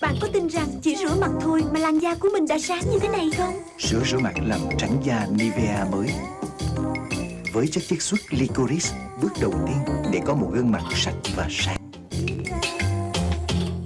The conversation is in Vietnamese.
Bạn có tin rằng chỉ rửa mặt thôi mà làn da của mình đã sáng như thế này không? Sữa rửa mặt làm trắng da Nivea mới Với chất chiết xuất licorice Bước đầu tiên để có một gương mặt sạch và sáng